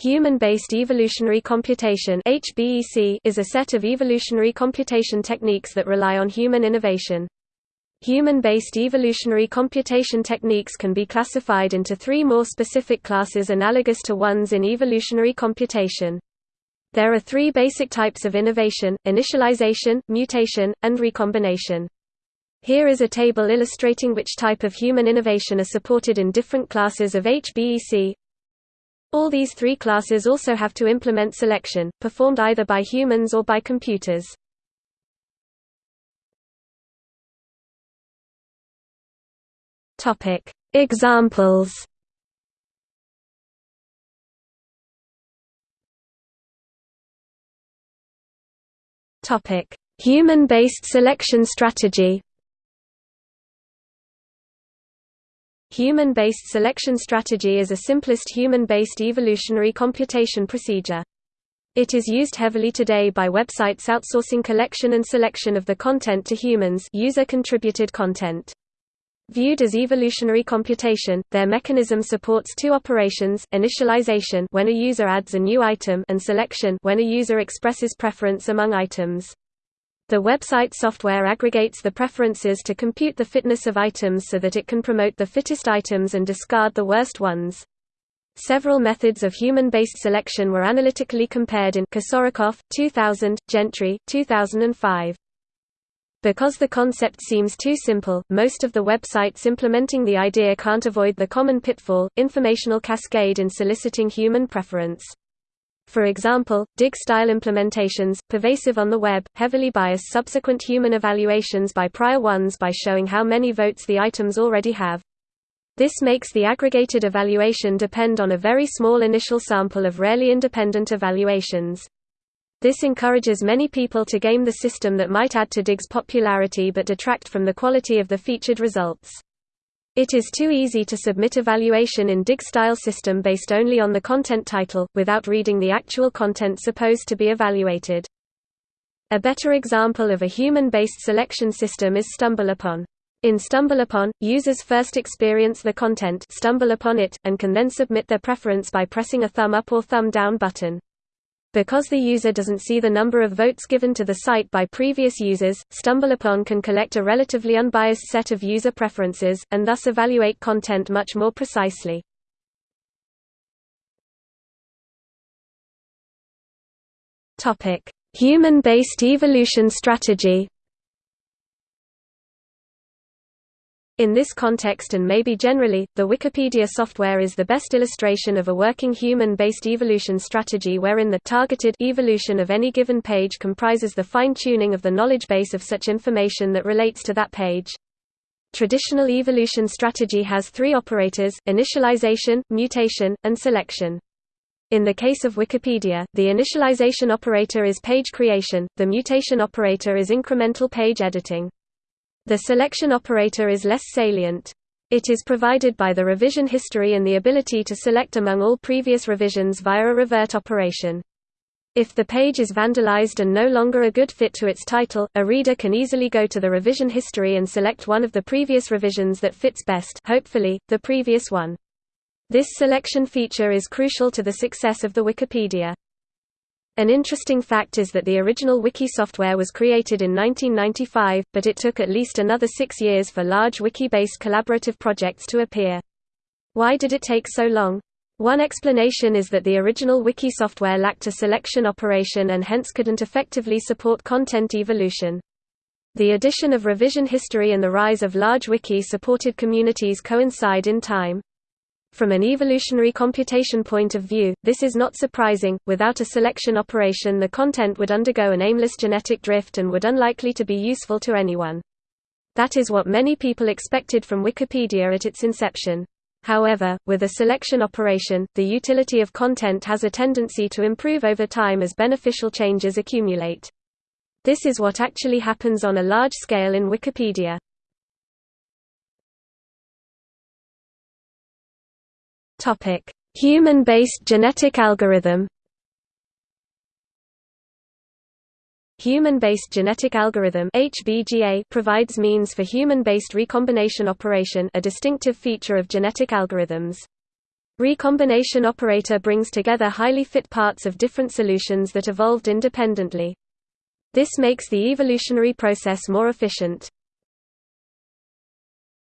Human-based evolutionary computation is a set of evolutionary computation techniques that rely on human innovation. Human-based evolutionary computation techniques can be classified into three more specific classes analogous to ones in evolutionary computation. There are three basic types of innovation, initialization, mutation, and recombination. Here is a table illustrating which type of human innovation are supported in different classes of HBEC, all these three classes also have to implement selection, performed either by humans or by computers. Examples Human-based selection strategy Human-based selection strategy is a simplest human-based evolutionary computation procedure. It is used heavily today by websites outsourcing collection and selection of the content to humans user-contributed content. Viewed as evolutionary computation, their mechanism supports two operations, initialization when a user adds a new item and selection when a user expresses preference among items. The website software aggregates the preferences to compute the fitness of items so that it can promote the fittest items and discard the worst ones. Several methods of human-based selection were analytically compared in Kosorukoff, 2000, Gentry, 2005. Because the concept seems too simple, most of the websites implementing the idea can't avoid the common pitfall, informational cascade in soliciting human preference. For example, Digg-style implementations, pervasive on the web, heavily bias subsequent human evaluations by prior ones by showing how many votes the items already have. This makes the aggregated evaluation depend on a very small initial sample of rarely independent evaluations. This encourages many people to game the system that might add to Digg's popularity but detract from the quality of the featured results. It is too easy to submit evaluation in Digg-style system based only on the content title, without reading the actual content supposed to be evaluated. A better example of a human-based selection system is StumbleUpon. In StumbleUpon, users first experience the content stumble upon it, and can then submit their preference by pressing a thumb up or thumb down button. Because the user doesn't see the number of votes given to the site by previous users, StumbleUpon can collect a relatively unbiased set of user preferences, and thus evaluate content much more precisely. Human-based evolution strategy In this context and maybe generally, the Wikipedia software is the best illustration of a working human-based evolution strategy wherein the targeted evolution of any given page comprises the fine-tuning of the knowledge base of such information that relates to that page. Traditional evolution strategy has three operators, initialization, mutation, and selection. In the case of Wikipedia, the initialization operator is page creation, the mutation operator is incremental page editing. The selection operator is less salient. It is provided by the revision history and the ability to select among all previous revisions via a revert operation. If the page is vandalized and no longer a good fit to its title, a reader can easily go to the revision history and select one of the previous revisions that fits best hopefully, the previous one. This selection feature is crucial to the success of the Wikipedia. An interesting fact is that the original wiki software was created in 1995, but it took at least another six years for large wiki-based collaborative projects to appear. Why did it take so long? One explanation is that the original wiki software lacked a selection operation and hence couldn't effectively support content evolution. The addition of revision history and the rise of large wiki-supported communities coincide in time. From an evolutionary computation point of view, this is not surprising. Without a selection operation, the content would undergo an aimless genetic drift and would unlikely to be useful to anyone. That is what many people expected from Wikipedia at its inception. However, with a selection operation, the utility of content has a tendency to improve over time as beneficial changes accumulate. This is what actually happens on a large scale in Wikipedia. Topic: Human-based genetic algorithm. Human-based genetic algorithm (HBGA) provides means for human-based recombination operation, a distinctive feature of genetic algorithms. Recombination operator brings together highly fit parts of different solutions that evolved independently. This makes the evolutionary process more efficient.